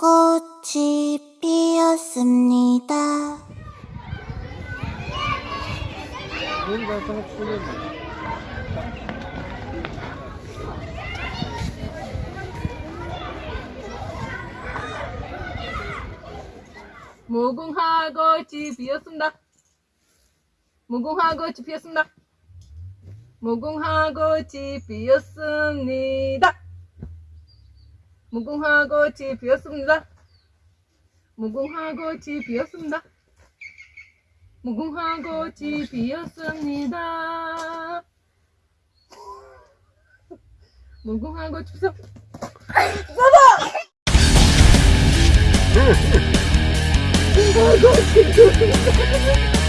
꽃이 피었습니다. 뭔가 생각 쓰는 무궁화 꽃이 피었습니다. 무궁화 꽃이 피었습니다. 무궁화 꽃이 피었습니다. 무궁화 꽃이 피었습니다. 무궁화 꽃이 피었습니다. 무궁화 꽃이 피었습니다. 무궁화 꽃이 피었